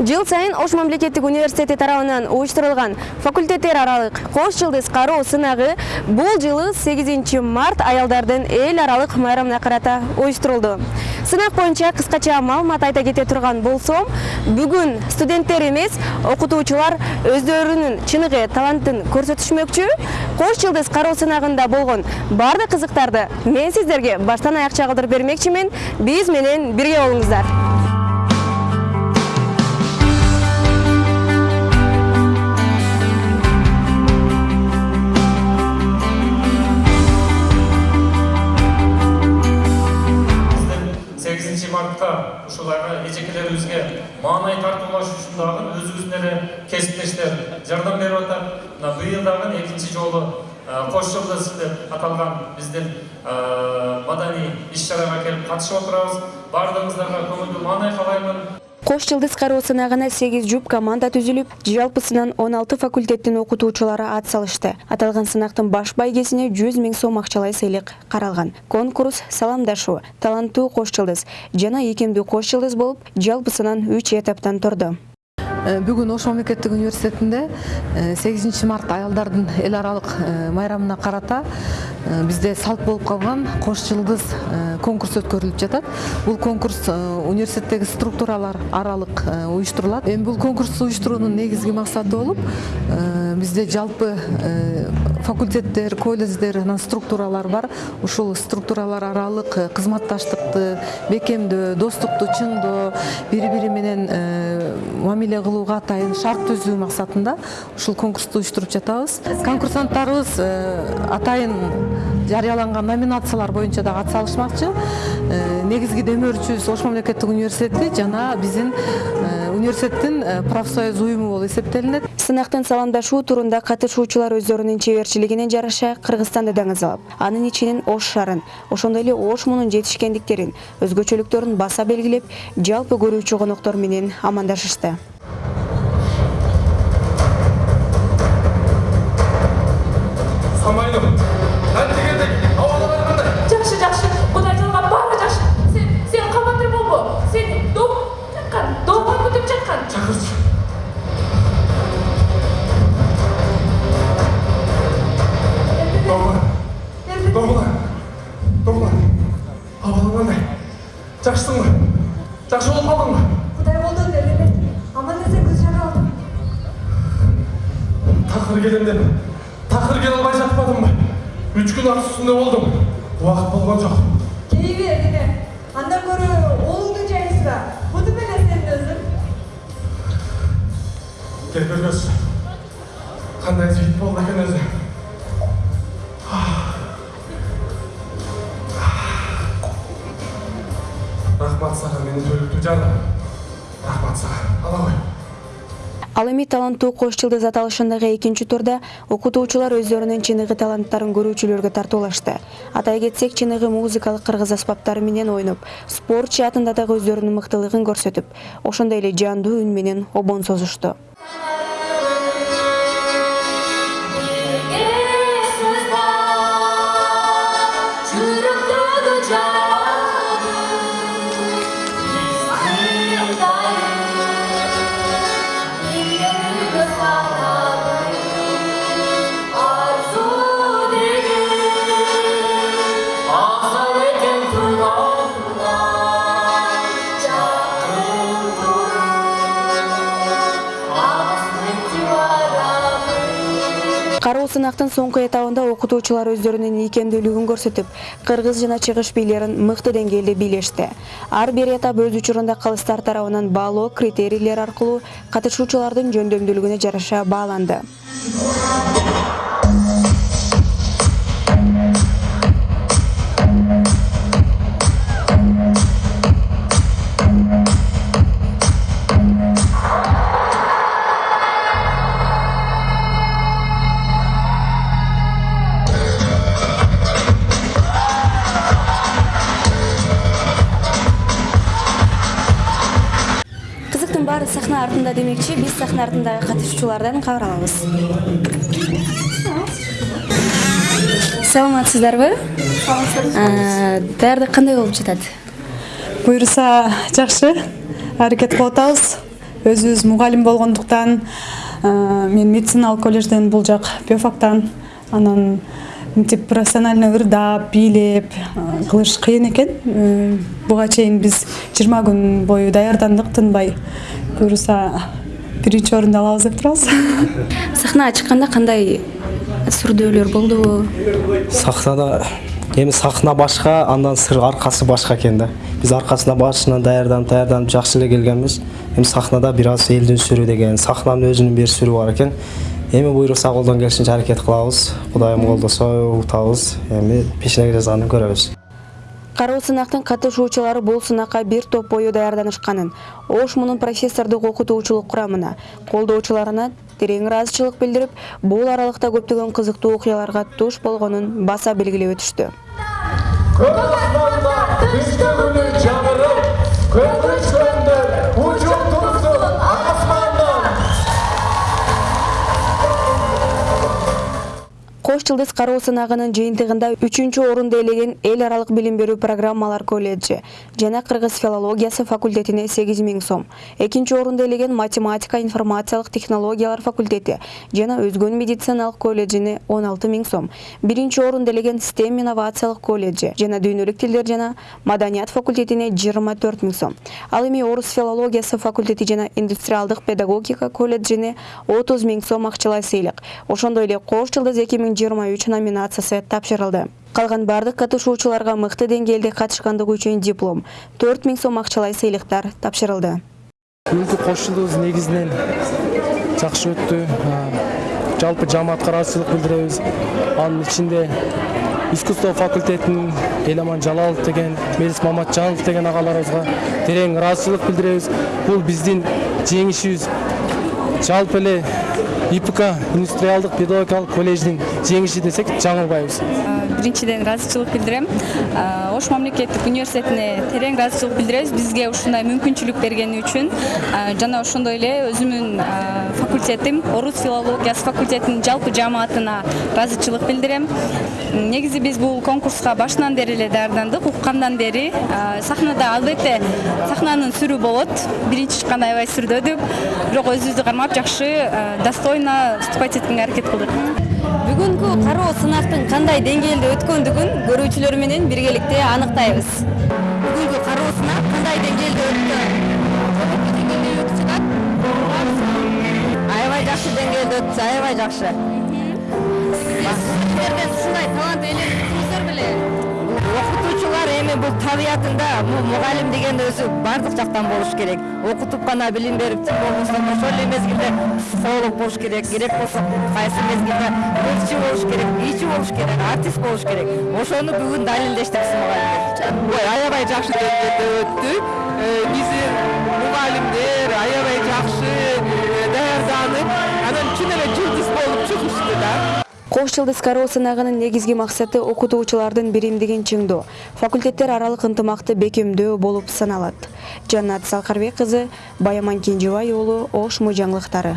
жыл сайын ош мамлекеттик университети тарабынан уюштурулган факультеттер аралык кош жылдыз кароо сынагы бул жылы 8 март аялдардын эл аралык майрамына карата уюштурулду. Сынак боюнча кыскача маалымат айта кете турган болсом бүгүн студенттер эмес окутуучулар өздөрүнүн чыныгы талантын көрсөтүшмөкчү кош жылдыз кароо сынагында болгон баардык кызыктарды мен сиздерге баштан аяк чагылдырып бермекчимин. Биз менен бирге болуңуздар жардам берип атат мына быйыл дагы экинчи жолу кош жылдыз деп аталган биздин маданий иш чарага келип катышып отурабыз баардыгыңыздарга көңүлдүү маанай каалаймын кош жылдыз кароо сынагына 8 жуп команда түзүлүп жалпысынан 16 факультеттин окутуучулары ат салышты. Аталган сынактын баш байгесине 100 миң сом акчалай сыйлык каралган конкурс саламдашуу таланттуу кош жылдыз жана ийкемдүү кош жылдыз болуп жалпысынан 3 этаптан турду бүгүн ош мамлекеттик университетинде сегизинчи март аялдардын эл аралык майрамына карата бизде салт болуп калган кош жылдыз конкурс өткөрүлүп жатат. Бул конкурс университеттеги структуралар аралык уюштурулат. Эми бул конкурсту уюштуруунун негизги максаты болуп бизде жалпы факультеттер колледждер анан структуралар бар. Ушул структуралар аралык кызматташтыкты бекемдөө достукту чыңдоо бири бири менен мамиле кылууга атайын шарт түзүү максатында ушул конкурсту уюштуруп жатабыз. Конкурсанттарыбыз атайын жарыяланган номинациялар боюнча дагы атсалышмакчы. Негизги демөөрчүбүз ош мамлекеттик университети жана биздин университеттин профсоюз уюму болуп эсептелинет. Сынактын саламдашуу турунда катышуучулар өздөрүнүн чеберчилигине жараша кыргызстанды даңазалап анын ичинен ош шаарын ошондой эле ош мунун жетишкендиктерин өзгөчөлүктөрүн баса белгилеп жалпы көрүүчү коноктор менен амандашышты жакшысыңбы жакшы болуп калдыңбы кудай колдонду элемет аман эсен көз жара алдым такыр келем деп. Такыр келе албай жатпадымбы үч күн ат үстүндө болдум убакыт болгон жок кей бер эне андан көрө ал эми таланттуу кош жылдыз аталышындагы экинчи турда окутуучулар өздөрүнүн чыныгы таланттарын көрүүчүлөргө тартуулашты. Атай кетсек чыныгы музыкалык кыргыз аспаптары менен ойноп спорт жаатында дагы өздөрүнүн мыктылыгын көрсөтүп ошондой эле жандуу үн менен обон созушту кароо сынактын соңку этабында окутуучулар өздөрүнүн ийкемдүүлүгүн көрсөтүп кыргыз жана чыгыш бийлерин мыкты деңгээлде бийлешти. Ар бир этап өз учурунда калыстар тарабынан баалоо критерийлери аркылуу катышуучулардын жөндөмдүүлүгүнө жараша бааланды артында демекчи биз сахна артындагы катышуучулардан кабар алабыз. Саламатсыздарбы даярдык кандай болуп жатат? Буюрса жакшы аракет кылып атабыз. Өзүбүз мугалим болгондуктан мен медициналык колледжден бул жак биофактан анан мынтип профессионально ырдап бийлеп кылыш кыйын экен. Буга чейин биз жыйырма күн бою даярдандык тынбай буюрса биринчи орунду алабыз деп турабыз сахнага чыкканда кандай сүрдөөлөр болдубу сахнада эми сахна башка андан сыр аркасы башка экен да. Биз аркасына башынан даярданып даярданып жакшы эле келгенбиз эми сахнада бир аз элдин сүрү деген сахнанын өзүнүн бир сүрү бар экен эми буюрса колдон келишинче аракет кылабыз кудайым колдосо утабыз эми пешенеге жазганын көрөбүз кароо сынактын катышуучулары бул сынакка бир топ бою даярданышканын. Ош мунун профессордук окутуучулук курамына колдоочуларына терең ыраазычылык билдирип бул аралыкта көптөгөн кызыктуу окуяларга туш болгонун баса белгилеп өтүштү жылдыз кароо сынагынын жыйынтыгында үчүнчү орунду ээлеген эл аралык билим берүү программалар колледжи жана кыргыз филологиясы факультетине сегиз миң сом. Экинчи орунду ээлеген математика информациялык технологиялар факультети жана өзгөн медициналык колледжине он алты миң сом. Биринчи орунду ээлеген стем инновациялык колледжи жана дүйнөлүк тилдер жана маданият факультетине жыйырма төрт сом. Ал эми орус филологиясы факультети жана индустриалдык педагогика колледжине отуз миң сом акчалай сыйлык ошондой эле кош жылдыз эки миң жыйырма үч номинациясы тапшырылды калган бардык катышуучуларга мыкты деңгээлде катышкандыгы үчүн диплом төрт миң сом акчалай сыйлыктар тапшырылды бүгүнкү кош жылдыгыбыз негизинен жакшы өттү А, жалпы жамаатка ыраазычылык билдиребиз анын ичинде искусство факультетинин эламан жалалов деген мелис маматжанов деген агаларыбызга терең ыраазычылык билдиребиз бул биздин жеңишибиз жалпы эле ипк индустриалдык педагогикалык колледждин жеңиши десек жаңылбайбыз биринчиден ыраазычылык билдирем А, ош мамлекеттик университетине терең ыраазычылык билдиребиз бизге ушундай мүмкүнчүлүк бергени үчүн А, жана ошондой эле өзүмдүн факультетим орус филологиясы факультетинин жалпы жамаатына ыраазычылык билдирем негизи биз бул конкурска башынан бери эле даярдандык уккандан бери сахнада албетте сахнанын сүрү болот. Биринчи чыкканда аябай сүрдөдүк бирок өзүбүздү кармап жакшы достойно выступать эткенге аракет кылдык. Бүгүнкү кароо сынактын кандай деңгээлде өткөндүгүн көрүүчүлөр менен биргеликте аныктайбыз бүгүнкү кароо сынак кандай деңгээлде өттү аябай жакшы деңгээлде өттү аябай жакшы сиздерден ушундай талант беле окутуучулар эми бул табиятында бул мугалим деген өзү баардык жактан болуш керек. Окутуп гана билим берип болбосо ошол эле мезгилде психолог болуш керек керек болсо кайсы мезгилде ырчы болуш керек бийчи болуш керек артист болуш керек. Ошону бүгүн далилдешти биз мугалимдер аябай жакшы деңгээлде өттү. Биздин мугалимдер аябай жакшы даярданып анан чын эле жылдыз болуп чыгышты да. Кош жылдыз кароо сынагынын негизги максаты окутуучулардын биримдигин чыңдоо. Факультеттер аралык ынтымакты бекемдөө болуп саналат. Жаннат салкарбек кызы баяман кенжебай уулу ош мыйжаңлыктары